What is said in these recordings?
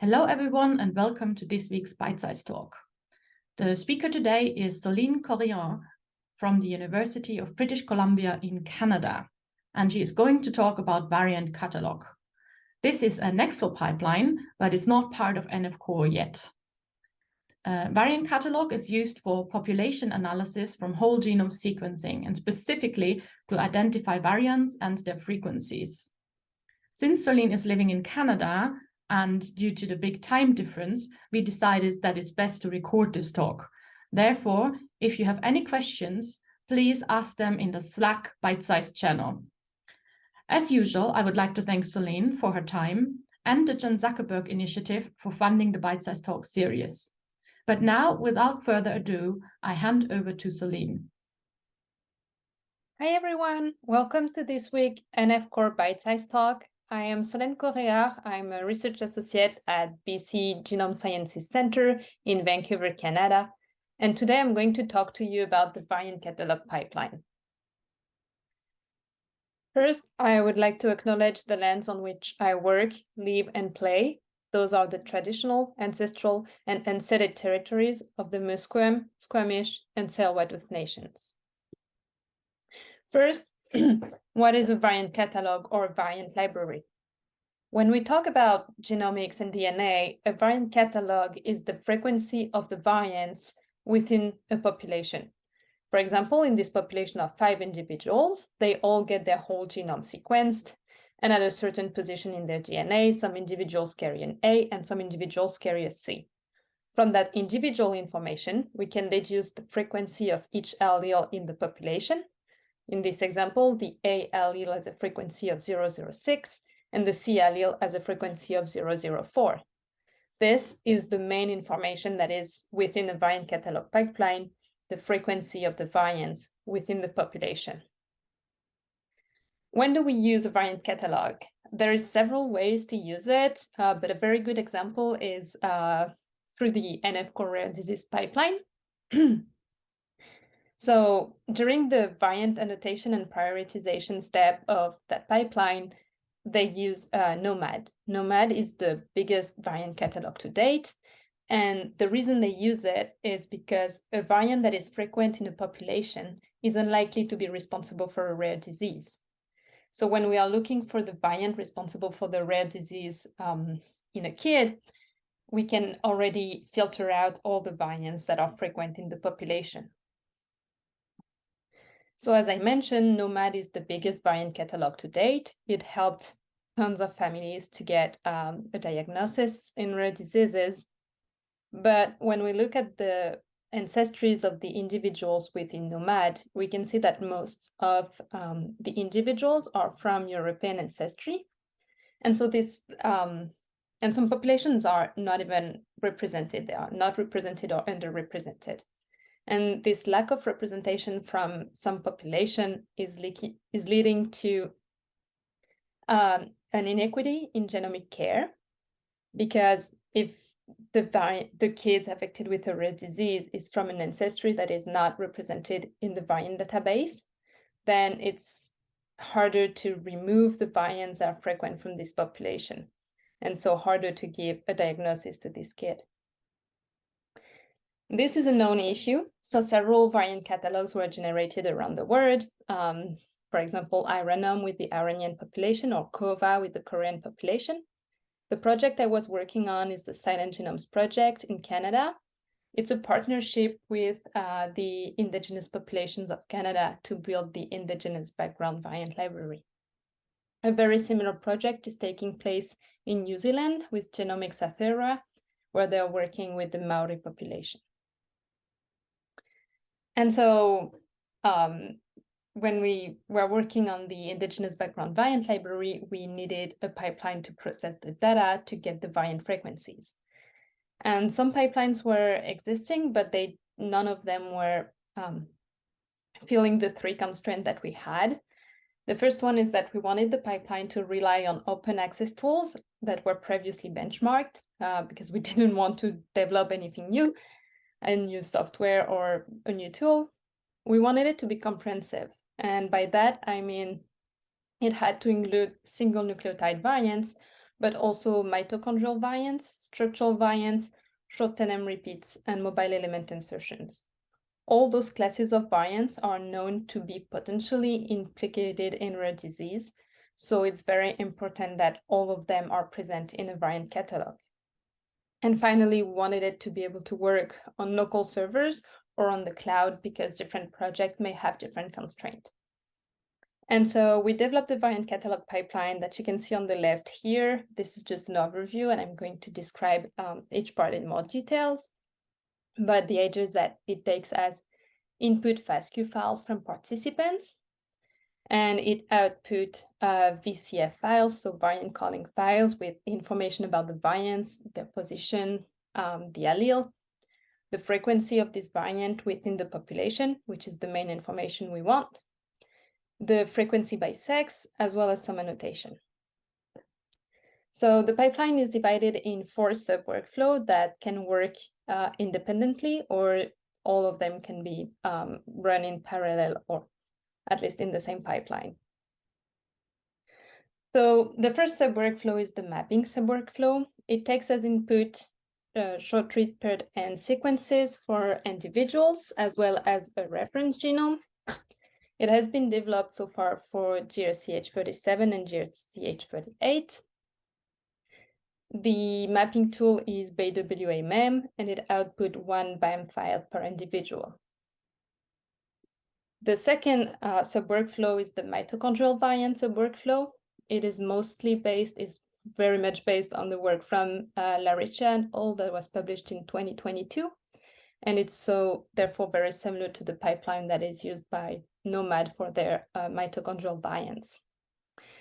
Hello, everyone, and welcome to this week's Bite Size Talk. The speaker today is Solenne Correard from the University of British Columbia in Canada, and she is going to talk about variant catalog. This is a Nextflow pipeline, but it's not part of NF Core yet. Uh, variant catalog is used for population analysis from whole genome sequencing and specifically to identify variants and their frequencies. Since Solenne is living in Canada, and due to the big time difference, we decided that it's best to record this talk. Therefore, if you have any questions, please ask them in the Slack bite-sized channel. As usual, I would like to thank Solenne for her time and the Chan Zuckerberg Initiative for funding the Bite-sized Talk series. But now, without further ado, I hand over to Solenne. Hi everyone, welcome to this week NF Core Bite-sized Talk I am Solenne Correard. I'm a research associate at BC Genome Sciences Center in Vancouver, Canada. And today I'm going to talk to you about the variant catalog pipeline. First, I would like to acknowledge the lands on which I work, live, and play. Those are the traditional, ancestral, and unceded territories of the Musqueam, Squamish, and Tsleil-Waututh nations. First, what is a variant catalog or a variant library? When we talk about genomics and DNA, a variant catalog is the frequency of the variants within a population. For example, in this population of five individuals, they all get their whole genome sequenced, and at a certain position in their DNA, some individuals carry an A and some individuals carry a C. From that individual information, we can deduce the frequency of each allele in the population in this example, the A allele has a frequency of 006 and the C allele has a frequency of 004. This is the main information that is within the variant catalog pipeline, the frequency of the variants within the population. When do we use a variant catalog? There are several ways to use it, uh, but a very good example is uh, through the NF core rare disease pipeline. So during the variant annotation and prioritization step of that pipeline, they use uh, gnomAD. gnomAD is the biggest variant catalog to date. And the reason they use it is because a variant that is frequent in a population is unlikely to be responsible for a rare disease. So when we are looking for the variant responsible for the rare disease um, in a kid, we can already filter out all the variants that are frequent in the population. So as I mentioned, gnomAD is the biggest variant catalog to date. It helped tons of families to get um, a diagnosis in rare diseases. But when we look at the ancestries of the individuals within gnomAD, we can see that most of um, the individuals are from European ancestry. And so this, um, and some populations are not even represented. They are not represented or underrepresented. And this lack of representation from some population is, is leading to um, an inequity in genomic care, because if the, the kids affected with a rare disease is from an ancestry that is not represented in the variant database, then it's harder to remove the variants that are frequent from this population, and so harder to give a diagnosis to this kid. This is a known issue, so several variant catalogs were generated around the world. Um, for example, Iranome with the Iranian population or KOVA with the Korean population. The project I was working on is the Silent Genomes Project in Canada. It's a partnership with uh, the indigenous populations of Canada to build the indigenous background variant library. A very similar project is taking place in New Zealand with Genomics Aotearoa, where they're working with the Maori population. And so um, when we were working on the indigenous background variant library, we needed a pipeline to process the data to get the variant frequencies. And some pipelines were existing, but they none of them were um, filling the three constraints that we had. The first one is that we wanted the pipeline to rely on open access tools that were previously benchmarked uh, because we didn't want to develop anything new a new software or a new tool, we wanted it to be comprehensive. And by that, I mean, it had to include single nucleotide variants but also mitochondrial variants, structural variants, short tandem repeats, and mobile element insertions. All those classes of variants are known to be potentially implicated in rare disease, so it's very important that all of them are present in a variant catalog. And finally, wanted it to be able to work on local servers or on the cloud because different projects may have different constraints. And so we developed the variant catalog pipeline that you can see on the left here. This is just an overview, and I'm going to describe um, each part in more details. But the idea is that it takes as input FASTQ files from participants, and it output uh, VCF files, so variant calling files with information about the variants, their position, um, the allele, the frequency of this variant within the population, which is the main information we want, the frequency by sex, as well as some annotation. So the pipeline is divided in four sub-workflow that can work uh, independently or all of them can be um, run in parallel or at least in the same pipeline. So the first sub-workflow is the mapping sub-workflow. It takes as input uh, short read paired end sequences for individuals as well as a reference genome. It has been developed so far for GRCH37 and GRCH38. The mapping tool is BWA-MEM and it output one BAM file per individual. The second uh, sub-workflow is the mitochondrial variant sub-workflow. It is mostly based, is very much based on the work from uh, Laricchia and all that was published in 2022. And it's so therefore very similar to the pipeline that is used by gnomAD for their uh, mitochondrial variants.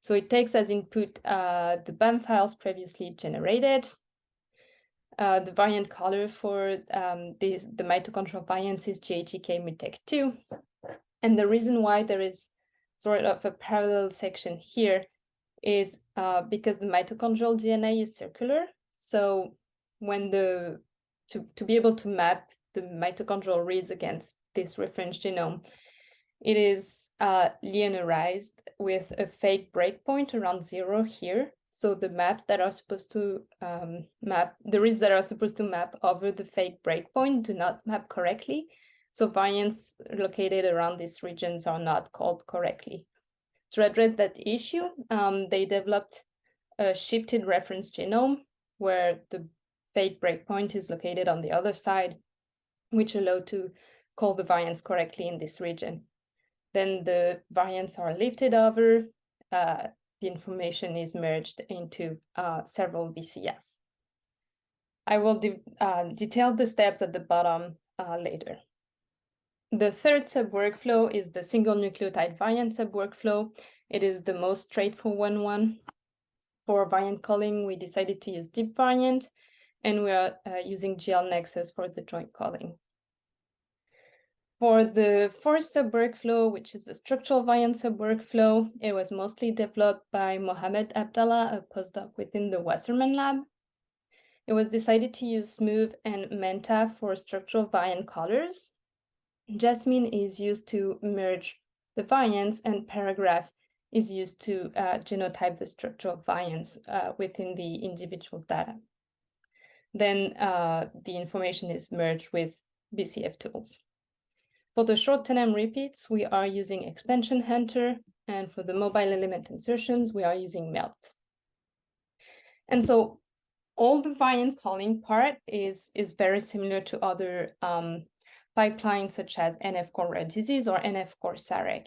So it takes as input uh, the BAM files previously generated. Uh, the variant caller for um, this, the mitochondrial variants is GATK Mutect2. And the reason why there is sort of a parallel section here is uh, because the mitochondrial DNA is circular. So when the to, to be able to map the mitochondrial reads against this reference genome, it is uh, linearized with a fake breakpoint around zero here. So the maps that are supposed to um, map, the reads that are supposed to map over the fake breakpoint do not map correctly. So variants located around these regions are not called correctly. To address that issue, um, they developed a shifted reference genome where the fake breakpoint is located on the other side, which allow to call the variants correctly in this region. Then the variants are lifted over, uh, the information is merged into uh, several VCF. I will de uh, detail the steps at the bottom uh, later. The third sub-workflow is the single nucleotide variant sub-workflow. It is the most straightforward one. For variant calling, we decided to use DeepVariant, and we are uh, using GLNexus for the joint calling. For the fourth sub-workflow, which is the structural variant sub-workflow, it was mostly developed by Mohamed Abdallah, a postdoc within the Wasserman lab. It was decided to use Smoove and Manta for structural variant callers, Jasmine is used to merge the variants and paragraph is used to uh, genotype the structural variants uh, within the individual data. Then uh, the information is merged with BCF tools. For the short tandem repeats, we are using Expansion Hunter, and for the mobile element insertions, we are using MELT. And so all the variant calling part is, is very similar to other um, pipelines such as NF-core rare disease or NF-core Sarek.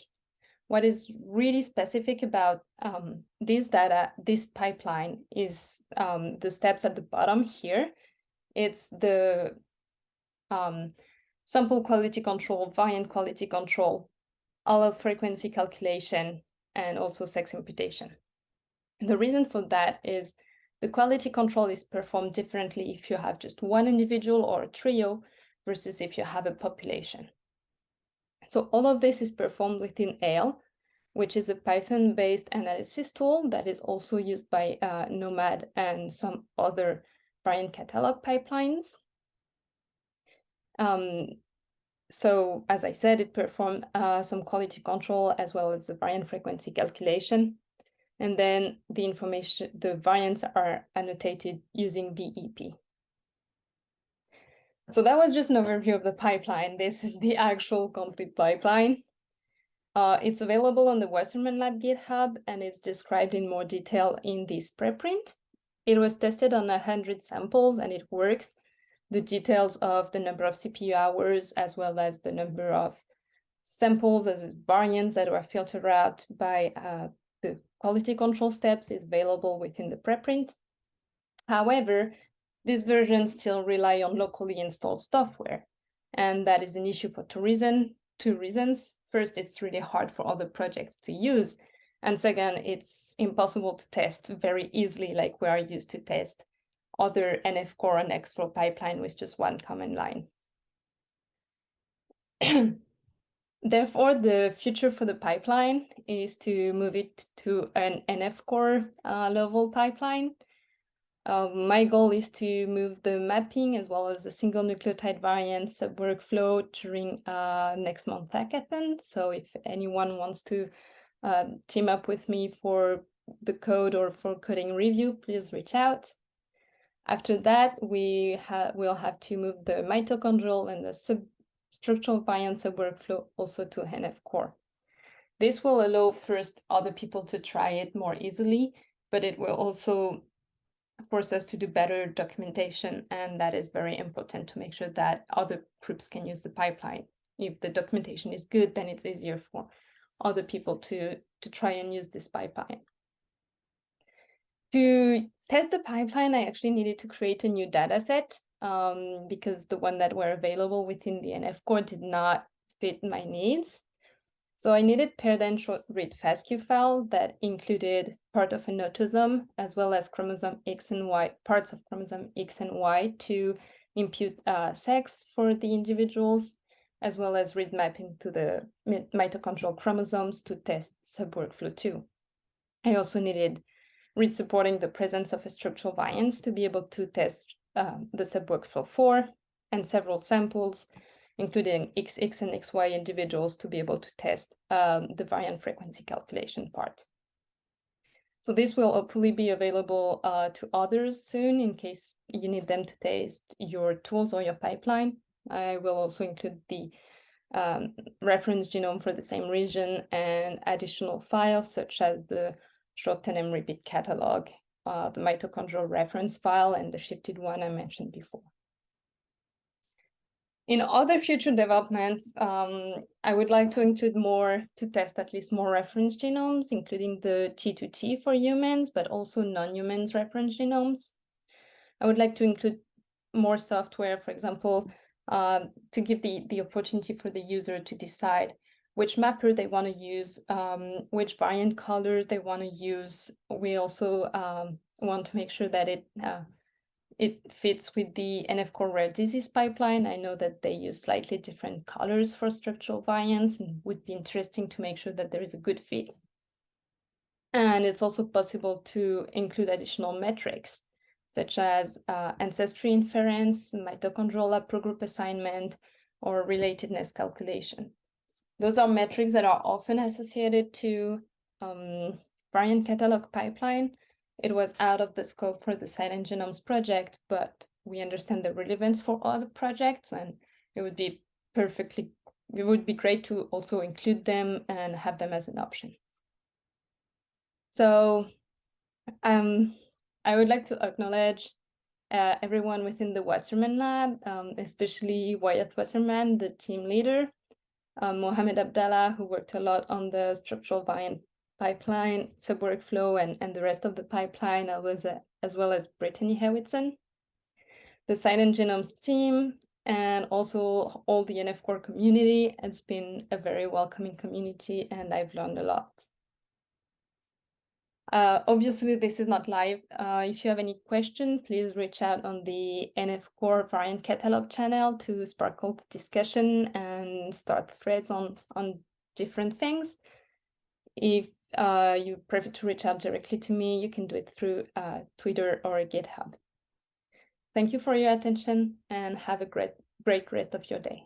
What is really specific about um, this data, this pipeline, is um, the steps at the bottom here. It's the um, sample quality control, variant quality control, allele frequency calculation, and also sex imputation. The reason for that is the quality control is performed differently if you have just one individual or a trio versus if you have a population. So all of this is performed within Hail, which is a Python-based analysis tool that is also used by uh, gnomAD and some other variant catalog pipelines. Um, so as I said, it performed uh, some quality control as well as the variant frequency calculation. And then the information, the variants are annotated using VEP. So that was just an overview of the pipeline. This is the actual complete pipeline. Uh, it's available on the Wasserman Lab GitHub and it's described in more detail in this preprint. It was tested on 100 samples and it works. The details of the number of CPU hours as well as the number of samples as variants that were filtered out by uh, the quality control steps is available within the preprint. However, these versions still rely on locally installed software, and that is an issue for two, reason, two reasons. First, it's really hard for other projects to use, and second, it's impossible to test very easily like we are used to test other NF core and Nextflow pipeline with just one command line. Therefore, the future for the pipeline is to move it to an NF core uh, level pipeline. Uh, my goal is to move the mapping as well as the single nucleotide variants workflow during uh, next month hackathon. So if anyone wants to uh, team up with me for the code or for coding review, please reach out. After that, we ha will have to move the mitochondrial and the sub structural variants workflow also to NF core. This will allow first other people to try it more easily, but it will also force us to do better documentation. And that is very important to make sure that other groups can use the pipeline. If the documentation is good, then it's easier for other people to, to try and use this pipeline. To test the pipeline, I actually needed to create a new data set um, because the one that were available within the NF core did not fit my needs. So I needed paired read FASTQ files that included part of an autosome as well as chromosome X and Y, parts of chromosome X and Y to impute uh, sex for the individuals, as well as read mapping to the mitochondrial chromosomes to test subworkflow 2. I also needed read supporting the presence of a structural variance to be able to test um, the subworkflow 4 and several samples, including XX and XY individuals to be able to test um, the variant frequency calculation part. So this will hopefully be available uh, to others soon in case you need them to test your tools or your pipeline. I will also include the um, reference genome for the same region and additional files such as the short tandem repeat catalog uh, the mitochondrial reference file and the shifted one I mentioned before. In other future developments, um, I would like to include more to test at least more reference genomes, including the T2T for humans, but also non-humans reference genomes. I would like to include more software, for example, uh, to give the, the opportunity for the user to decide which mapper they want to use, um, which variant callers they want to use. We also um, want to make sure that it uh, it fits with the NF core rare disease pipeline. I know that they use slightly different callers for structural variants and would be interesting to make sure that there is a good fit. And it's also possible to include additional metrics, such as uh, ancestry inference, mitochondrial haplogroup assignment, or relatedness calculation. Those are metrics that are often associated to um, variant catalog pipeline. It was out of the scope for the Silent Genomes project, but we understand the relevance for other projects and it would be perfectly, it would be great to also include them and have them as an option. So um, I would like to acknowledge uh, everyone within the Wasserman lab, um, especially Wyeth Wasserman, the team leader, um, Mohamed Abdallah, who worked a lot on the structural variant pipeline, subworkflow, and, and the rest of the pipeline, as well as, as, well as Brittany Hewitson. The Silent Genomes team, and also all the NF core community. It's been a very welcoming community, and I've learned a lot. Uh, obviously, this is not live. Uh, if you have any question, please reach out on the NF Core variant catalog channel to sparkle the discussion and start threads on, on different things. If uh, you prefer to reach out directly to me, you can do it through uh, Twitter or GitHub. Thank you for your attention and have a great, great rest of your day.